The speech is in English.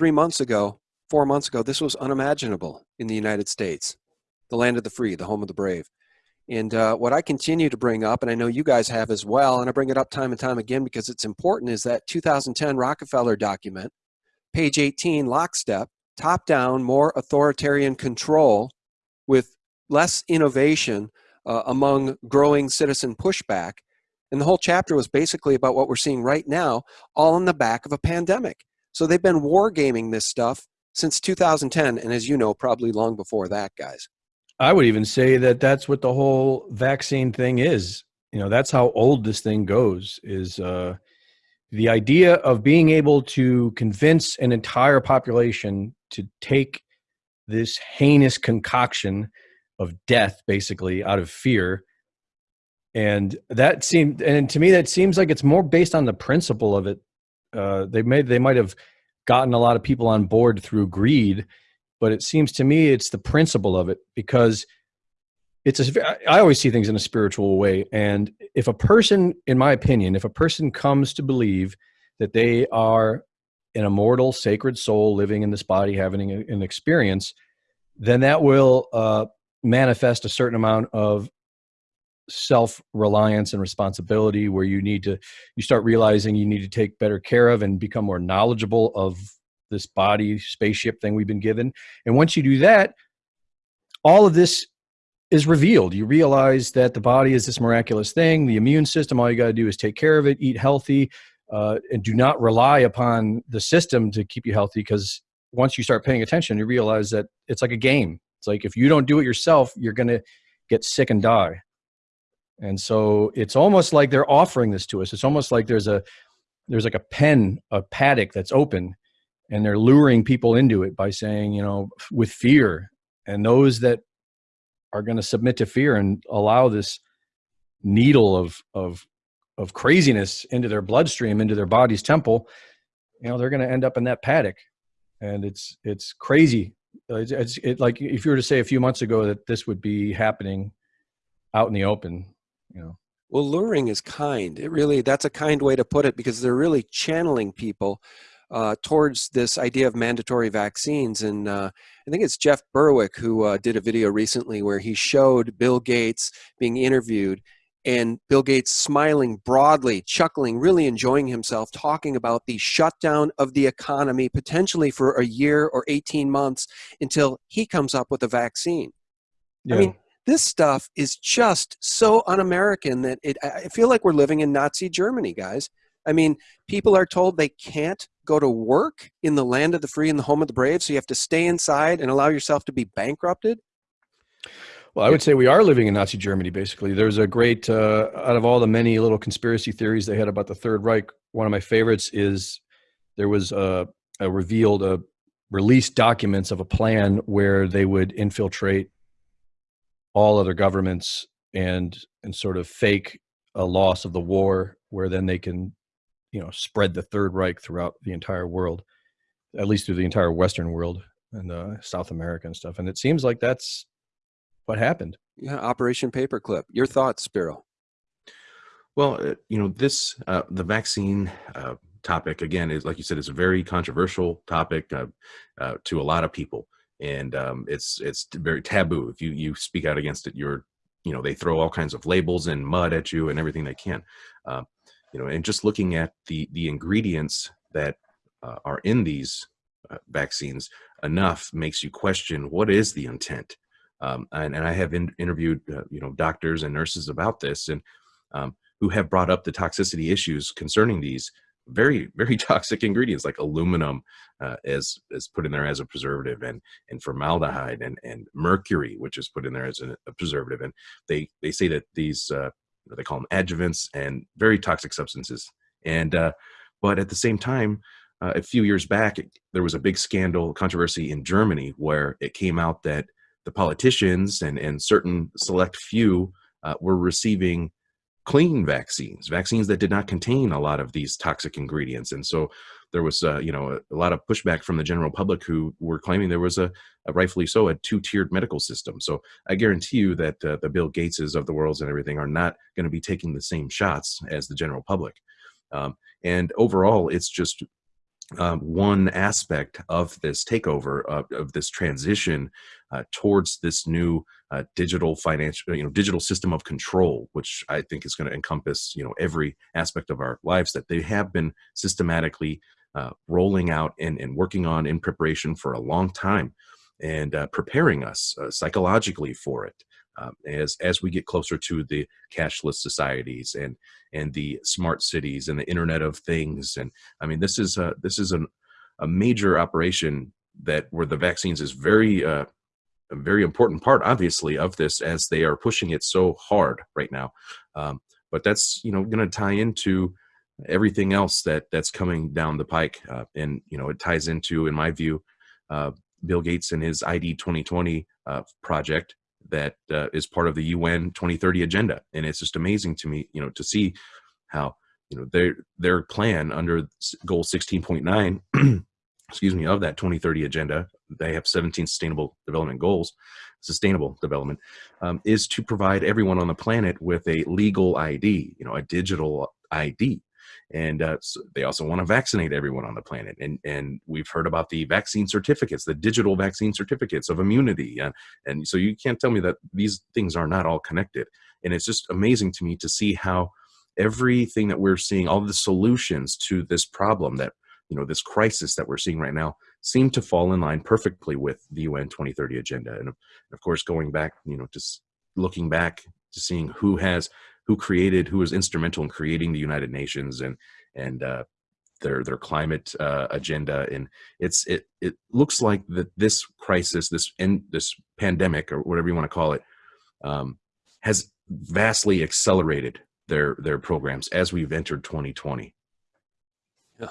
three months ago, four months ago, this was unimaginable in the United States, the land of the free, the home of the brave. And uh, what I continue to bring up, and I know you guys have as well, and I bring it up time and time again because it's important, is that 2010 Rockefeller document, page 18, lockstep, top down, more authoritarian control with less innovation uh, among growing citizen pushback. And the whole chapter was basically about what we're seeing right now, all in the back of a pandemic. So they've been wargaming this stuff since 2010, and as you know, probably long before that, guys. I would even say that that's what the whole vaccine thing is. You know, that's how old this thing goes. Is uh, the idea of being able to convince an entire population to take this heinous concoction of death, basically out of fear, and that seemed, and to me, that seems like it's more based on the principle of it. Uh, they may they might have gotten a lot of people on board through greed but it seems to me it's the principle of it because it's a, I always see things in a spiritual way. And if a person, in my opinion, if a person comes to believe that they are an immortal, sacred soul living in this body, having an experience, then that will uh, manifest a certain amount of self-reliance and responsibility where you need to you start realizing you need to take better care of and become more knowledgeable of this body spaceship thing we've been given. And once you do that, all of this is revealed. You realize that the body is this miraculous thing. The immune system, all you got to do is take care of it, eat healthy, uh, and do not rely upon the system to keep you healthy. Because once you start paying attention, you realize that it's like a game. It's like if you don't do it yourself, you're going to get sick and die. And so it's almost like they're offering this to us. It's almost like there's a there's like a pen, a paddock that's open, and they're luring people into it by saying, you know, with fear. And those that are going to submit to fear and allow this needle of of of craziness into their bloodstream, into their body's temple, you know, they're going to end up in that paddock. And it's it's crazy. It's, it's it, like if you were to say a few months ago that this would be happening out in the open, you know. Well, luring is kind. It really that's a kind way to put it because they're really channeling people uh, towards this idea of mandatory vaccines. And uh, I think it's Jeff Berwick who uh, did a video recently where he showed Bill Gates being interviewed and Bill Gates smiling broadly, chuckling, really enjoying himself, talking about the shutdown of the economy potentially for a year or 18 months until he comes up with a vaccine. Yeah. I mean, this stuff is just so un-American that it, I feel like we're living in Nazi Germany, guys. I mean, people are told they can't go to work in the land of the free and the home of the brave, so you have to stay inside and allow yourself to be bankrupted? Well, I would say we are living in Nazi Germany, basically. There's a great, uh, out of all the many little conspiracy theories they had about the Third Reich, one of my favorites is there was a, a revealed, a released documents of a plan where they would infiltrate all other governments and and sort of fake a loss of the war where then they can you know spread the Third Reich throughout the entire world, at least through the entire Western world and uh, South America and stuff. And it seems like that's what happened. Yeah, Operation Paperclip. Your thoughts, Spiro? Well, uh, you know, this uh, the vaccine uh, topic again is like you said, it's a very controversial topic uh, uh, to a lot of people, and um, it's it's very taboo. If you you speak out against it, you're you know they throw all kinds of labels and mud at you and everything they can. Uh, you know, and just looking at the the ingredients that uh, are in these uh, vaccines enough makes you question what is the intent. Um, and, and, I have in, interviewed uh, you know doctors and nurses about this, and um, who have brought up the toxicity issues concerning these very very toxic ingredients like aluminum uh, as is put in there as a preservative and and formaldehyde and and mercury which is put in there as a, a preservative and they they say that these uh, they call them adjuvants and very toxic substances. And uh, but at the same time, uh, a few years back, it, there was a big scandal controversy in Germany where it came out that the politicians and and certain select few uh, were receiving clean vaccines, vaccines that did not contain a lot of these toxic ingredients. And so there was, uh, you know, a, a, lot of pushback from the general public who were claiming there was a, a rightfully so, a two-tiered medical system. So I guarantee you that uh, the Bill Gateses of the world and everything are not going to be taking the same shots as the general public. Um, and overall, it's just um, one aspect of this takeover of, of this transition uh, towards this new uh, digital financial you know digital system of control which i think is going to encompass you know every aspect of our lives that they have been systematically uh, rolling out and, and working on in preparation for a long time and uh, preparing us uh, psychologically for it um, as as we get closer to the cashless societies and and the smart cities and the internet of things. And i mean this is a this is an, a major operation that where the vaccines is very uh, a very important part obviously of this as they are pushing it so hard right now. Um, but that's you know going to tie into everything else that that's coming down the pike uh, and you know it ties into in my view uh, bill gates and his id 2020 uh, project that uh, is part of the UN 2030 agenda. And it's just amazing to me, you know, to see how, you know, their, their plan under goal 16.9, excuse me, of that 2030 agenda, they have 17 sustainable development goals, sustainable development, um, is to provide everyone on the planet with a legal ID, you know, a digital ID and uh, so they also want to vaccinate everyone on the planet. And and we've heard about the vaccine certificates the digital vaccine certificates of immunity and, and so you can't tell me that these things are not all connected. And it's just amazing to me to see how everything that we're seeing all the solutions to this problem that you know this crisis that we're seeing right now seem to fall in line perfectly with the UN 2030 agenda. And of course going back you know just looking back to seeing who has who created, who was instrumental in creating the United Nations and and uh, their their climate uh, agenda. And it's it it looks like that this crisis, this and this pandemic or whatever you want to call it, um, has vastly accelerated their their programs as we've entered 2020. Yeah,